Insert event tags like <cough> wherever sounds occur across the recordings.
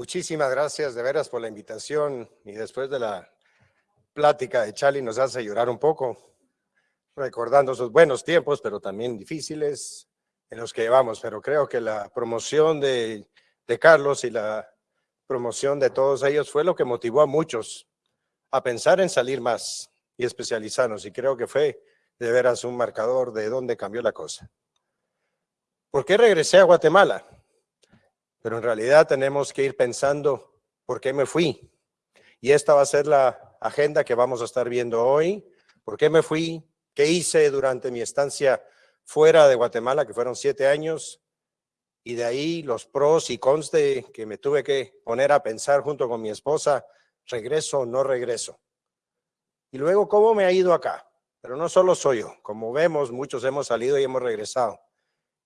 Muchísimas gracias de veras por la invitación y después de la plática de Charlie nos hace llorar un poco, recordando sus buenos tiempos, pero también difíciles en los que llevamos. Pero creo que la promoción de, de Carlos y la promoción de todos ellos fue lo que motivó a muchos a pensar en salir más y especializarnos. Y creo que fue de veras un marcador de dónde cambió la cosa. ¿Por qué regresé a Guatemala? Pero en realidad tenemos que ir pensando por qué me fui. Y esta va a ser la agenda que vamos a estar viendo hoy. ¿Por qué me fui? ¿Qué hice durante mi estancia fuera de Guatemala, que fueron siete años? Y de ahí los pros y cons de que me tuve que poner a pensar junto con mi esposa, regreso o no regreso. Y luego, ¿cómo me ha ido acá? Pero no solo soy yo. Como vemos, muchos hemos salido y hemos regresado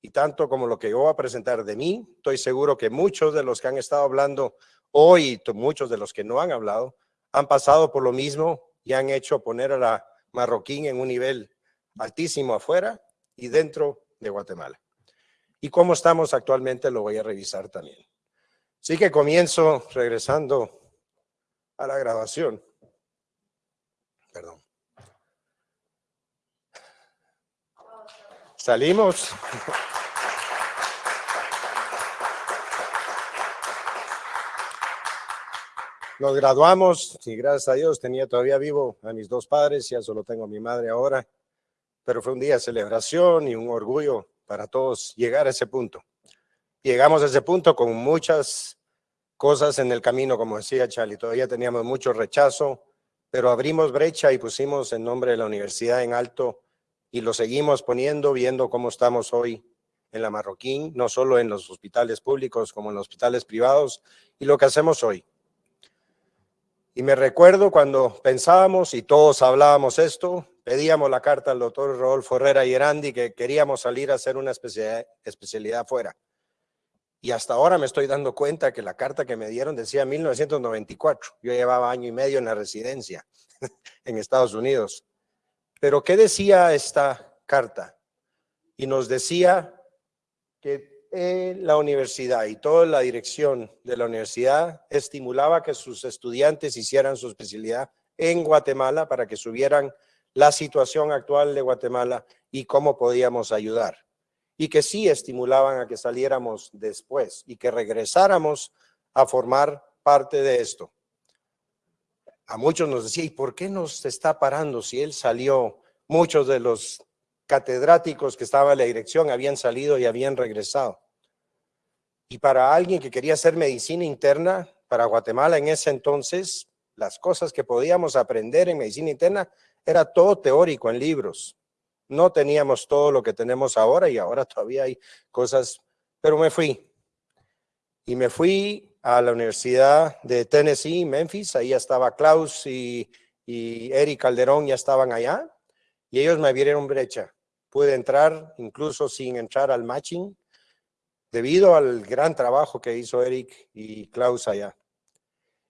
y tanto como lo que yo voy a presentar de mí, estoy seguro que muchos de los que han estado hablando hoy, muchos de los que no han hablado, han pasado por lo mismo y han hecho poner a la marroquín en un nivel altísimo afuera y dentro de Guatemala. Y cómo estamos actualmente lo voy a revisar también. Así que comienzo regresando a la grabación. Perdón. Salimos. <laughs> Nos graduamos y gracias a Dios tenía todavía vivo a mis dos padres, ya solo tengo a mi madre ahora, pero fue un día de celebración y un orgullo para todos llegar a ese punto. Llegamos a ese punto con muchas cosas en el camino, como decía Charlie, todavía teníamos mucho rechazo, pero abrimos brecha y pusimos el nombre de la universidad en alto y lo seguimos poniendo, viendo cómo estamos hoy en la Marroquín, no solo en los hospitales públicos como en los hospitales privados, y lo que hacemos hoy. Y me recuerdo cuando pensábamos y todos hablábamos esto, pedíamos la carta al doctor Rodolfo Herrera y Erandi que queríamos salir a hacer una especialidad, especialidad fuera. Y hasta ahora me estoy dando cuenta que la carta que me dieron decía 1994. Yo llevaba año y medio en la residencia <laughs> en Estados Unidos. Pero ¿qué decía esta carta? Y nos decía que la universidad y toda la dirección de la universidad estimulaba que sus estudiantes hicieran su especialidad en Guatemala para que subieran la situación actual de Guatemala y cómo podíamos ayudar. Y que sí estimulaban a que saliéramos después y que regresáramos a formar parte de esto. A muchos nos decía, ¿y por qué nos está parando si él salió? Muchos de los catedráticos que estaban en la dirección habían salido y habían regresado. Y para alguien que quería hacer medicina interna, para Guatemala en ese entonces, las cosas que podíamos aprender en medicina interna era todo teórico en libros. No teníamos todo lo que tenemos ahora y ahora todavía hay cosas, pero me fui. Y me fui a la Universidad de Tennessee, Memphis, ahí estaba Klaus y, y Eric Calderón ya estaban allá y ellos me abrieron brecha. Pude entrar incluso sin entrar al matching debido al gran trabajo que hizo Eric y Klaus allá.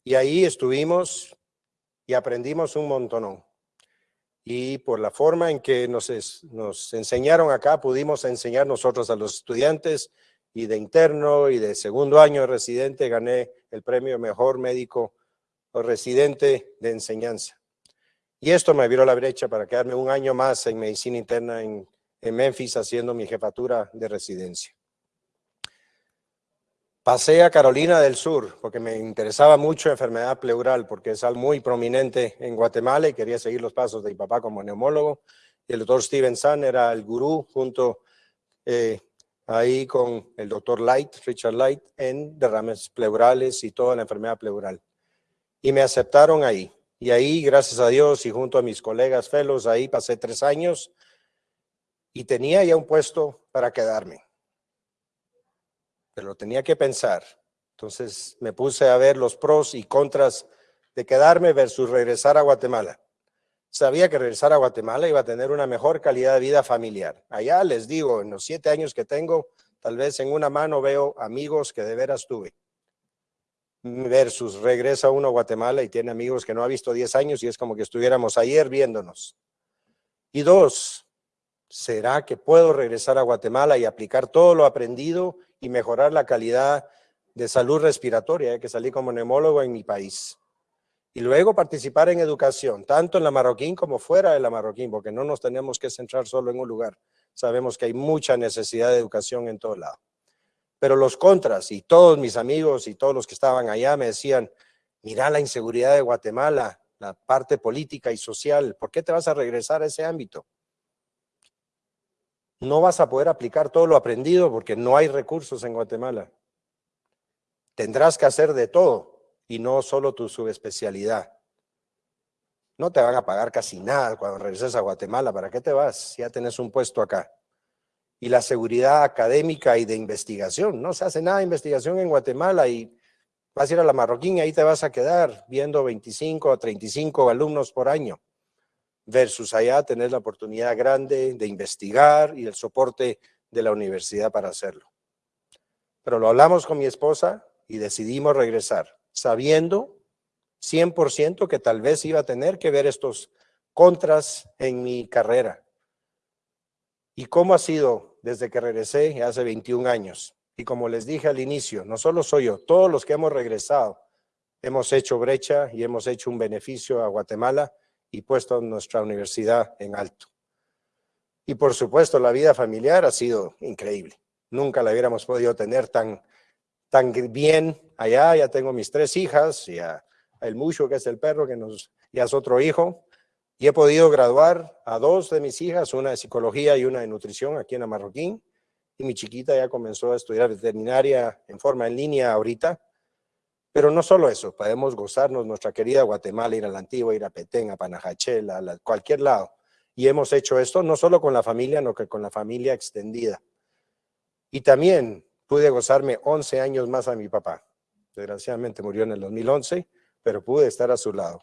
Y ahí estuvimos y aprendimos un montón. Y por la forma en que nos, enseñaron acá, pudimos enseñar nosotros a los estudiantes y de interno y de segundo año de residente, gané el premio Mejor Médico o Residente de Enseñanza. Y esto me abrió la brecha para quedarme un año más en medicina interna en Memphis haciendo mi jefatura de residencia. Pasé a Carolina del Sur porque me interesaba mucho enfermedad pleural porque es algo muy prominente en Guatemala y quería seguir los pasos de mi papá como neumólogo. Y el doctor Steven Sun era el gurú junto eh, ahí con el doctor Light, Richard Light, en derrames pleurales y toda la enfermedad pleural. Y me aceptaron ahí. Y ahí, gracias a Dios y junto a mis colegas fellows, ahí pasé tres años y tenía ya un puesto para quedarme pero lo tenía que pensar. Entonces me puse a ver los pros y contras de quedarme versus regresar a Guatemala. Sabía que regresar a Guatemala iba a tener una mejor calidad de vida familiar. Allá les digo, en los siete años que tengo, tal vez en una mano veo amigos que de veras tuve. Versus regresa uno a Guatemala y tiene amigos que no ha visto diez años y es como que estuviéramos ayer viéndonos. Y dos, ¿será que puedo regresar a Guatemala y aplicar todo lo aprendido y mejorar la calidad de salud respiratoria, que salí como neumólogo en mi país. Y luego participar en educación, tanto en la Marroquín como fuera de la Marroquín, porque no nos tenemos que centrar solo en un lugar. Sabemos que hay mucha necesidad de educación en todo lado. Pero los contras, y todos mis amigos y todos los que estaban allá me decían, mira la inseguridad de Guatemala, la parte política y social, ¿por qué te vas a regresar a ese ámbito? No vas a poder aplicar todo lo aprendido porque no hay recursos en Guatemala. Tendrás que hacer de todo y no solo tu subespecialidad. No te van a pagar casi nada cuando regreses a Guatemala. ¿Para qué te vas? Ya tenés un puesto acá. Y la seguridad académica y de investigación. No se hace nada de investigación en Guatemala y vas a ir a la Marroquín y ahí te vas a quedar viendo 25 o 35 alumnos por año. Versus allá tener la oportunidad grande de investigar y el soporte de la universidad para hacerlo. Pero lo hablamos con mi esposa y decidimos regresar, sabiendo 100% que tal vez iba a tener que ver estos contras en mi carrera. ¿Y cómo ha sido desde que regresé hace 21 años? Y como les dije al inicio, no solo soy yo, todos los que hemos regresado hemos hecho brecha y hemos hecho un beneficio a Guatemala y puesto nuestra universidad en alto. Y por supuesto la vida familiar ha sido increíble. Nunca la hubiéramos podido tener tan tan bien allá, ya tengo mis tres hijas, y a, el Mucho, que es el perro, que nos, ya es otro hijo, y he podido graduar a dos de mis hijas, una de psicología y una de nutrición aquí en la Marroquín, y mi chiquita ya comenzó a estudiar veterinaria en forma en línea ahorita, pero no solo eso, podemos gozarnos nuestra querida Guatemala, ir a la Antigua, ir a Petén, a Panajachel, a cualquier lado. Y hemos hecho esto no solo con la familia, sino que con la familia extendida. Y también pude gozarme 11 años más a mi papá. Desgraciadamente murió en el 2011, pero pude estar a su lado.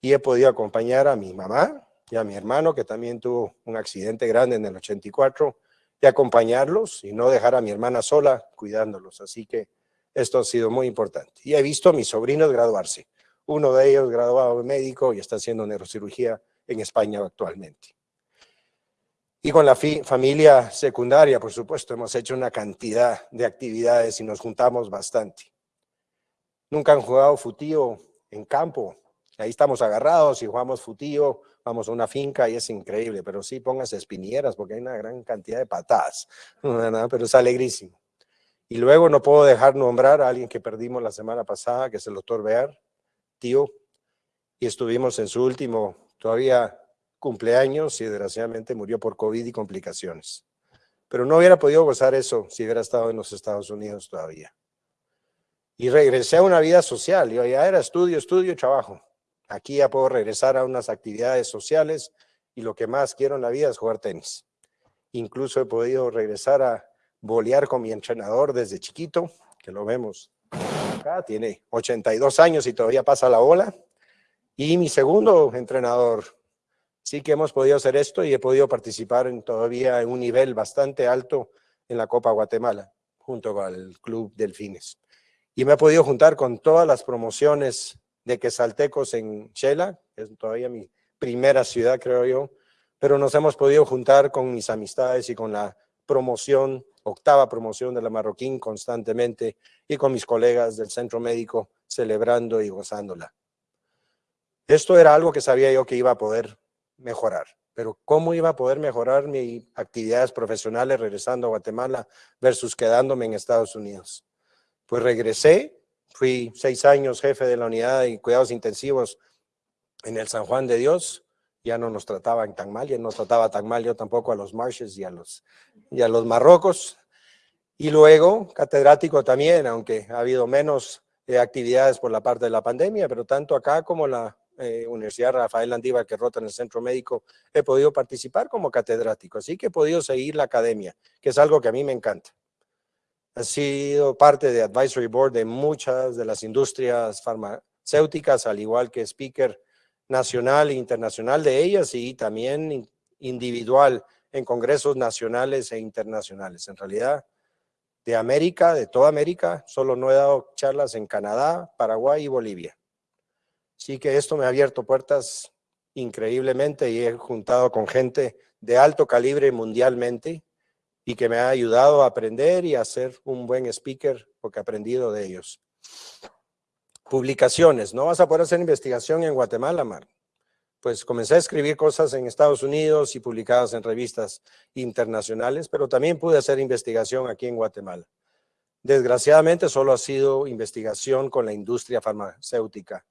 Y he podido acompañar a mi mamá y a mi hermano, que también tuvo un accidente grande en el 84, y acompañarlos y no dejar a mi hermana sola cuidándolos. Así que esto ha sido muy importante. Y he visto a mis sobrinos graduarse. Uno de ellos graduado de médico y está haciendo neurocirugía en España actualmente. Y con la familia secundaria, por supuesto, hemos hecho una cantidad de actividades y nos juntamos bastante. Nunca han jugado futío en campo. Ahí estamos agarrados y jugamos futío, vamos a una finca y es increíble, pero sí pongas espinieras porque hay una gran cantidad de patadas, <laughs> pero es alegrísimo. Y luego no puedo dejar nombrar a alguien que perdimos la semana pasada, que es el doctor Bear, tío, y estuvimos en su último, todavía cumpleaños y desgraciadamente murió por COVID y complicaciones. Pero no hubiera podido gozar eso si hubiera estado en los Estados Unidos todavía. Y regresé a una vida social. Yo ya era estudio, estudio, trabajo. Aquí ya puedo regresar a unas actividades sociales y lo que más quiero en la vida es jugar tenis. Incluso he podido regresar a bolear con mi entrenador desde chiquito, que lo vemos acá, tiene 82 años y todavía pasa la bola. Y mi segundo entrenador, sí que hemos podido hacer esto y he podido participar todavía en un nivel bastante alto en la Copa Guatemala, junto con el Club Delfines. Y me he podido juntar con todas las promociones de Quesaltecos en Chela, es todavía mi primera ciudad, creo yo, pero nos hemos podido juntar con mis amistades y con la promoción, octava promoción de la Marroquín constantemente y con mis colegas del centro médico celebrando y gozándola. Esto era algo que sabía yo que iba a poder mejorar. Pero ¿cómo iba a poder mejorar mis actividades profesionales regresando a Guatemala versus quedándome en Estados Unidos? Pues regresé, fui seis años jefe de la unidad de cuidados intensivos en el San Juan de Dios, ya no nos trataban tan mal, ya no trataba tan mal yo tampoco a los Marshes y a los, y a los Marrocos. Y luego catedrático también, aunque ha habido menos eh, actividades por la parte de la pandemia, pero tanto acá como la eh, Universidad Rafael Landívar, que rota en el centro médico, he podido participar como catedrático, así que he podido seguir la academia, que es algo que a mí me encanta. He sido parte de advisory board de muchas de las industrias farmacéuticas, al igual que speaker nacional e internacional de ellas y también individual en congresos nacionales e internacionales. En realidad, de América, de toda América, solo no he dado charlas en Canadá, Paraguay y Bolivia. Sí que esto me ha abierto puertas increíblemente y he juntado con gente de alto calibre mundialmente y que me ha ayudado a aprender y a ser un buen speaker porque he aprendido de ellos. Publicaciones. No vas a poder hacer investigación en Guatemala, Mar. Pues comencé a escribir cosas en Estados Unidos y publicadas en revistas internacionales, pero también pude hacer investigación aquí en Guatemala. Desgraciadamente solo ha sido investigación con la industria farmacéutica.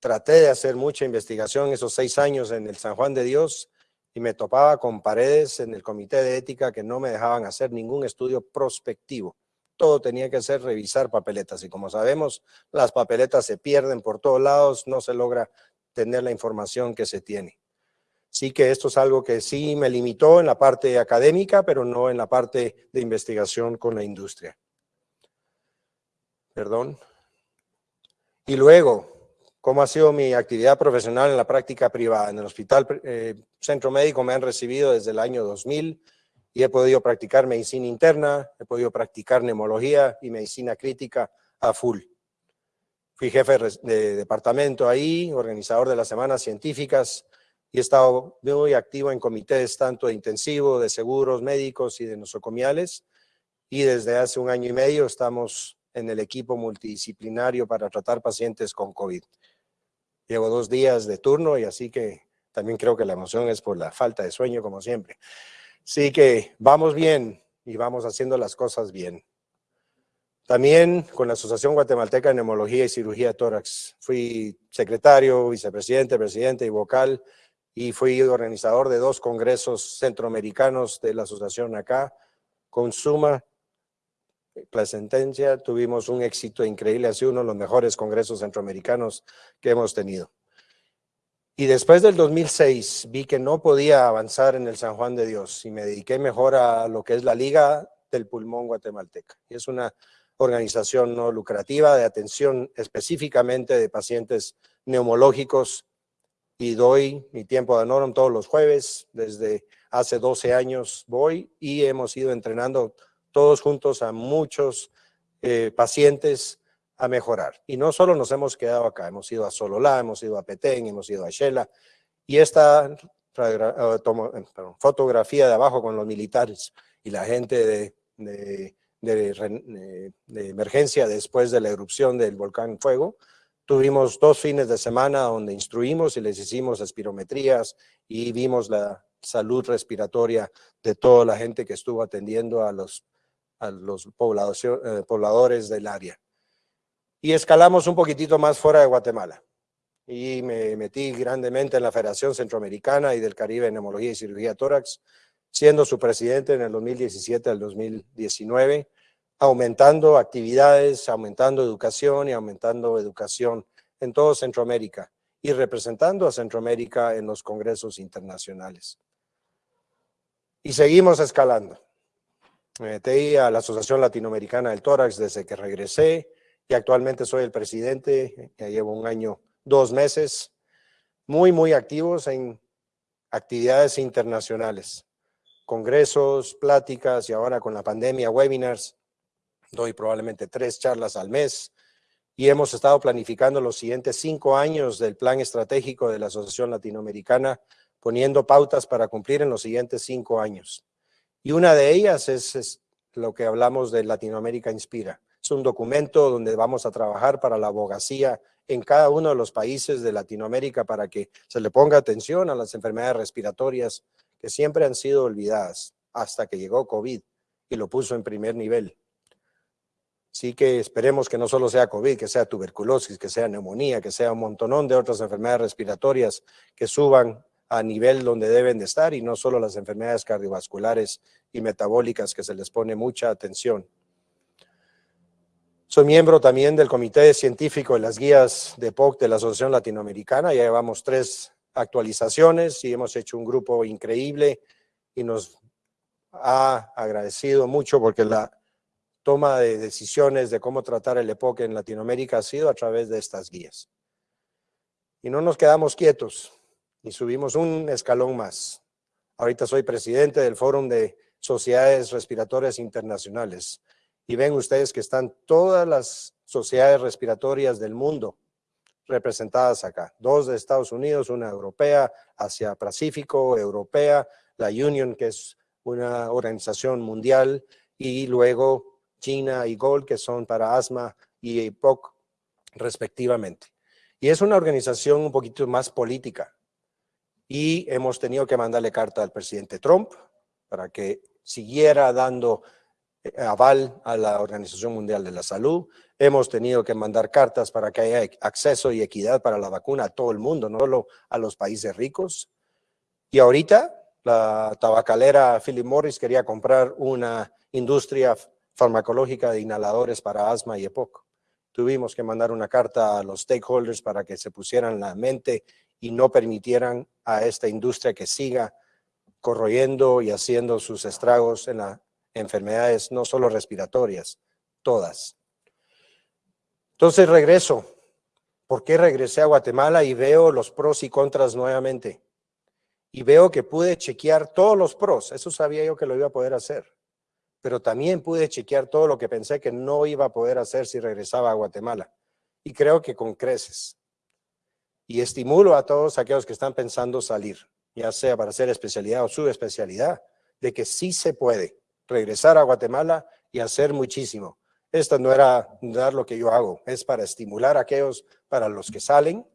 Traté de hacer mucha investigación esos seis años en el San Juan de Dios y me topaba con paredes en el comité de ética que no me dejaban hacer ningún estudio prospectivo. Todo tenía que ser revisar papeletas y como sabemos, las papeletas se pierden por todos lados, no se logra tener la información que se tiene. Sí que esto es algo que sí me limitó en la parte académica, pero no en la parte de investigación con la industria perdón. Y luego, ¿cómo ha sido mi actividad profesional en la práctica privada? En el Hospital eh, Centro Médico me han recibido desde el año 2000 y he podido practicar medicina interna, he podido practicar neumología y medicina crítica a full. Fui jefe de departamento ahí, organizador de las semanas científicas y he estado muy activo en comités tanto de intensivo, de seguros médicos y de nosocomiales. Y desde hace un año y medio estamos en el equipo multidisciplinario para tratar pacientes con COVID. Llevo dos días de turno y así que también creo que la emoción es por la falta de sueño, como siempre. Así que vamos bien y vamos haciendo las cosas bien. También con la Asociación Guatemalteca de Neumología y Cirugía Tórax. Fui secretario, vicepresidente, presidente y vocal y fui organizador de dos congresos centroamericanos de la asociación acá, con suma Placentencia, tuvimos un éxito increíble, ha sido uno de los mejores congresos centroamericanos que hemos tenido. Y después del 2006 vi que no podía avanzar en el San Juan de Dios y me dediqué mejor a lo que es la Liga del Pulmón Guatemalteca. Es una organización no lucrativa de atención específicamente de pacientes neumológicos y doy mi tiempo de honorum todos los jueves. Desde hace 12 años voy y hemos ido entrenando todos juntos a muchos eh, pacientes a mejorar. Y no solo nos hemos quedado acá, hemos ido a Sololá, hemos ido a Petén, hemos ido a Shela, y esta eh, fotografía de abajo con los militares y la gente de, de, de, emergencia después de la erupción del volcán Fuego, tuvimos dos fines de semana donde instruimos y les hicimos espirometrías y vimos la salud respiratoria de toda la gente que estuvo atendiendo a los a los eh, pobladores del área. Y escalamos un poquitito más fuera de Guatemala. Y me metí grandemente en la Federación Centroamericana y del Caribe en Neumología y Cirugía Tórax, siendo su presidente en el 2017 al 2019, aumentando actividades, aumentando educación y aumentando educación en todo Centroamérica y representando a Centroamérica en los congresos internacionales. Y seguimos escalando. Me metí a la Asociación Latinoamericana del Tórax desde que regresé y actualmente soy el presidente, ya llevo un año, dos meses, muy, muy activos en actividades internacionales, congresos, pláticas y ahora con la pandemia, webinars. Doy probablemente tres charlas al mes y hemos estado planificando los siguientes cinco años del plan estratégico de la Asociación Latinoamericana, poniendo pautas para cumplir en los siguientes cinco años. Y una de ellas es, lo que hablamos de Latinoamérica Inspira. Es un documento donde vamos a trabajar para la abogacía en cada uno de los países de Latinoamérica para que se le ponga atención a las enfermedades respiratorias que siempre han sido olvidadas hasta que llegó COVID y lo puso en primer nivel. Así que esperemos que no solo sea COVID, que sea tuberculosis, que sea neumonía, que sea un montonón de otras enfermedades respiratorias que suban a nivel donde deben de estar y no solo las enfermedades cardiovasculares y metabólicas que se les pone mucha atención. Soy miembro también del Comité Científico de las Guías de POC de la Asociación Latinoamericana. Ya llevamos tres actualizaciones y hemos hecho un grupo increíble y nos ha agradecido mucho porque la toma de decisiones de cómo tratar el EPOC en Latinoamérica ha sido a través de estas guías. Y no nos quedamos quietos y subimos un escalón más. Ahorita soy presidente del Fórum de Sociedades Respiratorias Internacionales y ven ustedes que están todas las sociedades respiratorias del mundo representadas acá. Dos de Estados Unidos, una europea, Asia Pacífico, europea, la Union, que es una organización mundial, y luego China y Gold, que son para asma y EPOC, respectivamente. Y es una organización un poquito más política. Y hemos tenido que mandarle carta al presidente Trump para que siguiera dando aval a la Organización Mundial de la Salud. Hemos tenido que mandar cartas para que haya acceso y equidad para la vacuna a todo el mundo, no solo a los países ricos. Y ahorita la tabacalera Philip Morris quería comprar una industria farmacológica de inhaladores para asma y EPOC. Tuvimos que mandar una carta a los stakeholders para que se pusieran la mente y no permitieran a esta industria que siga corroyendo y haciendo sus estragos en las enfermedades no solo respiratorias, todas. Entonces regreso. ¿Por qué regresé a Guatemala y veo los pros y contras nuevamente? Y veo que pude chequear todos los pros. Eso sabía yo que lo iba a poder hacer. Pero también pude chequear todo lo que pensé que no iba a poder hacer si regresaba a Guatemala. Y creo que con creces. Y estimulo a todos aquellos que están pensando salir ya sea para hacer especialidad o su especialidad, de que sí se puede regresar a Guatemala y hacer muchísimo. Esto no era dar lo que yo hago, es para estimular a aquellos, para los que salen,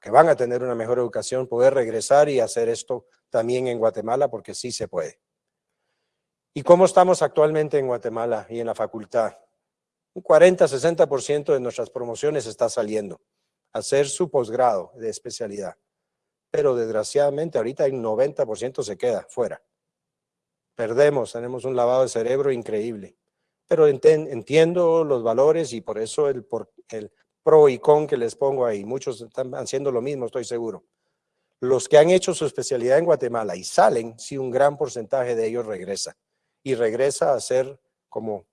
que van a tener una mejor educación, poder regresar y hacer esto también en Guatemala, porque sí se puede. ¿Y cómo estamos actualmente en Guatemala y en la facultad? Un 40-60% de nuestras promociones está saliendo a hacer su posgrado de especialidad pero desgraciadamente ahorita el 90% se queda fuera. Perdemos, tenemos un lavado de cerebro increíble. Pero entiendo los valores y por eso el, pro y con que les pongo ahí. Muchos están haciendo lo mismo, estoy seguro. Los que han hecho su especialidad en Guatemala y salen, sí, un gran porcentaje de ellos regresa. Y regresa a ser, como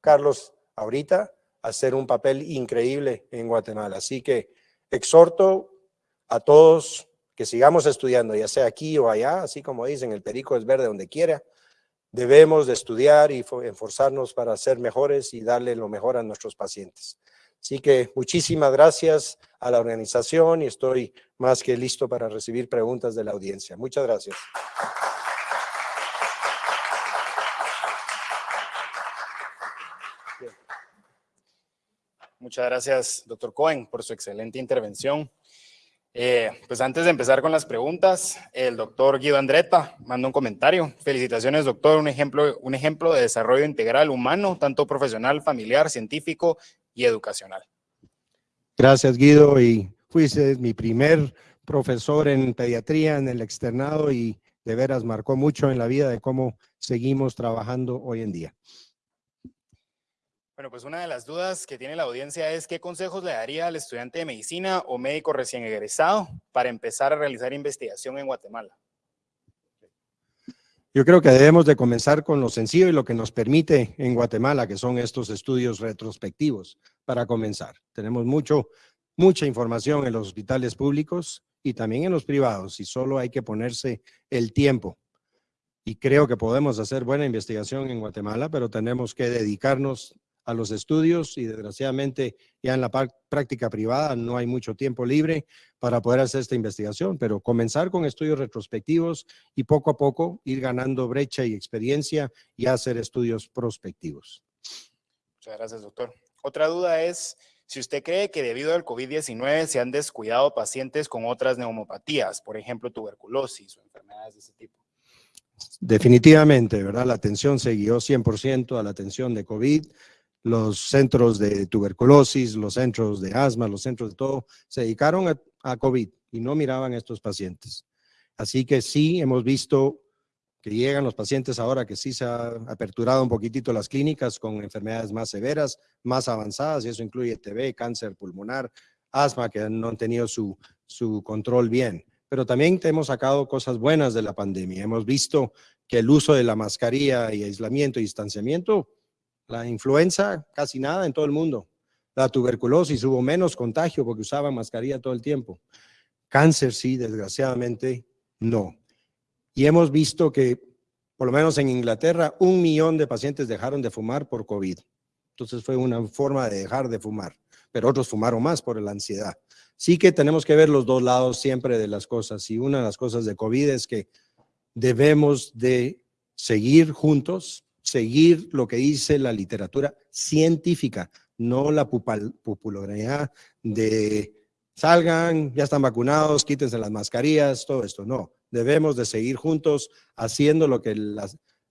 Carlos ahorita, a hacer un papel increíble en Guatemala. Así que exhorto a todos que sigamos estudiando, ya sea aquí o allá, así como dicen, el perico es verde donde quiera. Debemos de estudiar y esforzarnos para ser mejores y darle lo mejor a nuestros pacientes. Así que muchísimas gracias a la organización y estoy más que listo para recibir preguntas de la audiencia. Muchas gracias. Muchas gracias, doctor Cohen, por su excelente intervención. Eh, pues antes de empezar con las preguntas, el doctor Guido Andreta manda un comentario. Felicitaciones, doctor, un ejemplo, un ejemplo de desarrollo integral humano, tanto profesional, familiar, científico y educacional. Gracias, Guido, y fuiste mi primer profesor en pediatría en el externado y de veras marcó mucho en la vida de cómo seguimos trabajando hoy en día. Bueno, pues una de las dudas que tiene la audiencia es qué consejos le daría al estudiante de medicina o médico recién egresado para empezar a realizar investigación en Guatemala. Yo creo que debemos de comenzar con lo sencillo y lo que nos permite en Guatemala, que son estos estudios retrospectivos, para comenzar. Tenemos mucho, mucha información en los hospitales públicos y también en los privados, y solo hay que ponerse el tiempo. Y creo que podemos hacer buena investigación en Guatemala, pero tenemos que dedicarnos a los estudios y desgraciadamente ya en la práctica privada no hay mucho tiempo libre para poder hacer esta investigación, pero comenzar con estudios retrospectivos y poco a poco ir ganando brecha y experiencia y hacer estudios prospectivos. Muchas gracias, doctor. Otra duda es si usted cree que debido al COVID-19 se han descuidado pacientes con otras neumopatías, por ejemplo, tuberculosis o enfermedades de ese tipo. Definitivamente, ¿verdad? La atención se guió 100% a la atención de COVID, los centros de tuberculosis, los centros de asma, los centros de todo, se dedicaron a, COVID y no miraban a estos pacientes. Así que sí, hemos visto que llegan los pacientes ahora que sí se ha aperturado un poquitito las clínicas con enfermedades más severas, más avanzadas, y eso incluye TB, cáncer pulmonar, asma, que no han tenido su, su control bien. Pero también hemos sacado cosas buenas de la pandemia. Hemos visto que el uso de la mascarilla y aislamiento y distanciamiento la influenza, casi nada en todo el mundo. La tuberculosis, hubo menos contagio porque usaban mascarilla todo el tiempo. Cáncer, sí, desgraciadamente, no. Y hemos visto que, por lo menos en Inglaterra, un millón de pacientes dejaron de fumar por COVID. Entonces fue una forma de dejar de fumar, pero otros fumaron más por la ansiedad. Sí que tenemos que ver los dos lados siempre de las cosas. Y una de las cosas de COVID es que debemos de seguir juntos, seguir lo que dice la literatura científica, no la popularidad de salgan, ya están vacunados, quítense las mascarillas, todo esto. No, debemos de seguir juntos haciendo lo que la,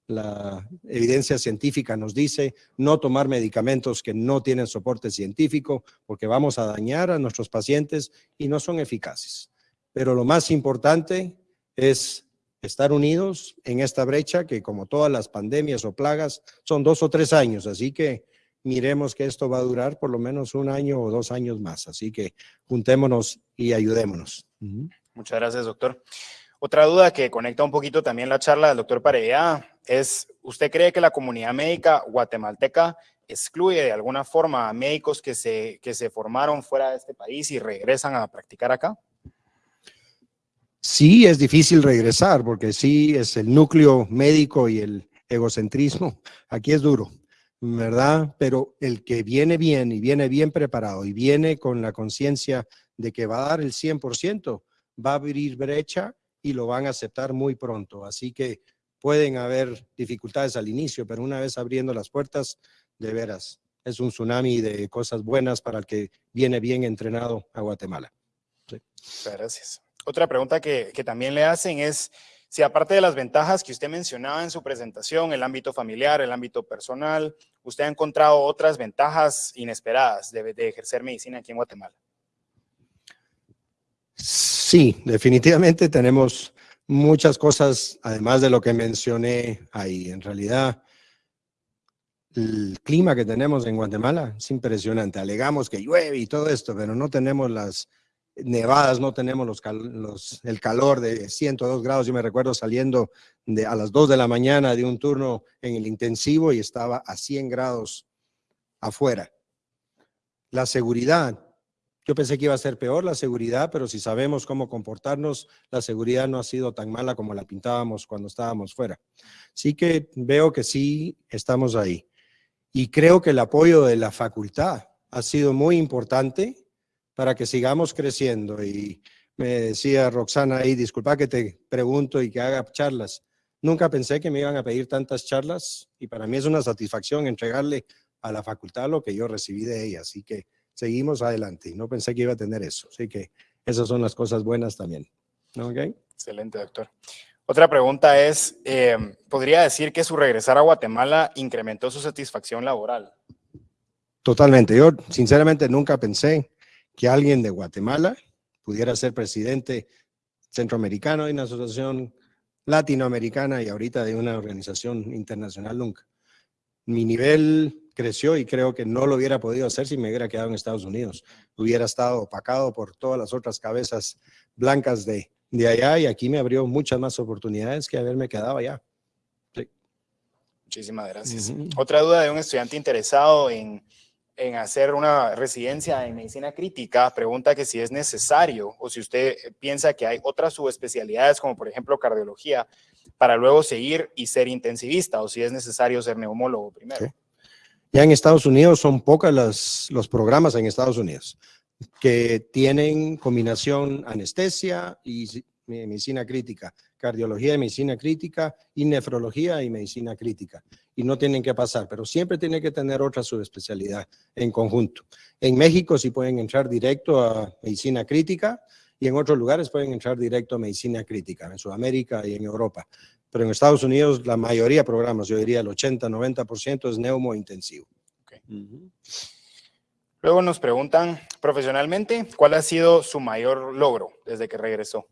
la evidencia científica nos dice, no tomar medicamentos que no tienen soporte científico, porque vamos a dañar a nuestros pacientes y no son eficaces. Pero lo más importante es estar unidos en esta brecha que como todas las pandemias o plagas son dos o tres años, así que miremos que esto va a durar por lo menos un año o dos años más, así que juntémonos y ayudémonos. Muchas gracias, doctor. Otra duda que conecta un poquito también la charla del doctor Pareja es, ¿usted cree que la comunidad médica guatemalteca excluye de alguna forma a médicos que se, que se formaron fuera de este país y regresan a practicar acá? Sí, es difícil regresar porque sí es el núcleo médico y el egocentrismo. Aquí es duro, ¿verdad? Pero el que viene bien y viene bien preparado y viene con la conciencia de que va a dar el 100%, va a abrir brecha y lo van a aceptar muy pronto. Así que pueden haber dificultades al inicio, pero una vez abriendo las puertas, de veras, es un tsunami de cosas buenas para el que viene bien entrenado a Guatemala. Gracias. Otra pregunta que, también le hacen es si aparte de las ventajas que usted mencionaba en su presentación, el ámbito familiar, el ámbito personal, usted ha encontrado otras ventajas inesperadas de ejercer medicina aquí en Guatemala. Sí, definitivamente tenemos muchas cosas, además de lo que mencioné ahí. En realidad, el clima que tenemos en Guatemala es impresionante. Alegamos que llueve y todo esto, pero no tenemos las nevadas, no tenemos los, el calor de 102 grados. Yo me recuerdo saliendo de, a las 2 de la mañana de un turno en el intensivo y estaba a 100 grados afuera. La seguridad, yo pensé que iba a ser peor la seguridad, pero si sabemos cómo comportarnos, la seguridad no ha sido tan mala como la pintábamos cuando estábamos fuera. Sí que veo que sí estamos ahí. Y creo que el apoyo de la facultad ha sido muy importante para que sigamos creciendo. Y me decía Roxana ahí, disculpa que te pregunto y que haga charlas. Nunca pensé que me iban a pedir tantas charlas y para mí es una satisfacción entregarle a la facultad lo que yo recibí de ella. Así que seguimos adelante. Y no pensé que iba a tener eso. Así que esas son las cosas buenas también. ¿Okay? Excelente, doctor. Otra pregunta es, eh, ¿podría decir que su regresar a Guatemala incrementó su satisfacción laboral? Totalmente. Yo sinceramente nunca pensé que alguien de Guatemala pudiera ser presidente centroamericano de una asociación latinoamericana y ahorita de una organización internacional nunca. Mi nivel creció y creo que no lo hubiera podido hacer si me hubiera quedado en Estados Unidos. Hubiera estado opacado por todas las otras cabezas blancas de, de allá y aquí me abrió muchas más oportunidades que haberme quedado allá. Muchísimas gracias. Otra duda de un estudiante interesado en, en hacer una residencia en medicina crítica, pregunta que si es necesario o si usted piensa que hay otras subespecialidades como por ejemplo cardiología para luego seguir y ser intensivista o si es necesario ser neumólogo primero. Ya en Estados Unidos son pocas los programas en Estados Unidos que tienen combinación anestesia y medicina crítica, cardiología y medicina crítica y nefrología y medicina crítica. Y no tienen que pasar, pero siempre tiene que tener otra subespecialidad en conjunto. En México sí pueden entrar directo a medicina crítica y en otros lugares pueden entrar directo a medicina crítica, en Sudamérica y en Europa pero en Estados Unidos la mayoría de programas, yo diría el 80-90% es neumo intensivo. Luego nos preguntan, profesionalmente, ¿cuál ha sido su mayor logro desde que regresó?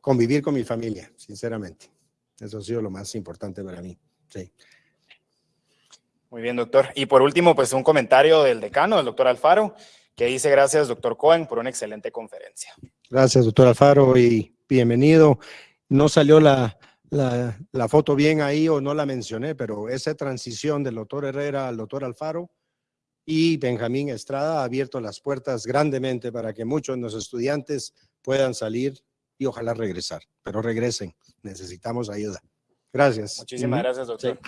Convivir con mi familia, sinceramente. Eso ha sido lo más importante para mí. Sí. Muy bien, doctor. Y por último, pues un comentario del decano, el doctor Alfaro, que dice gracias, doctor Cohen, por una excelente conferencia. Gracias, doctor Alfaro, y bienvenido. No salió la, la, foto bien ahí o no la mencioné, pero esa transición del doctor Herrera al doctor Alfaro y Benjamín Estrada ha abierto las puertas grandemente para que muchos de los estudiantes puedan salir y ojalá regresar, pero regresen, necesitamos ayuda. Gracias. Muchísimas gracias, doctor.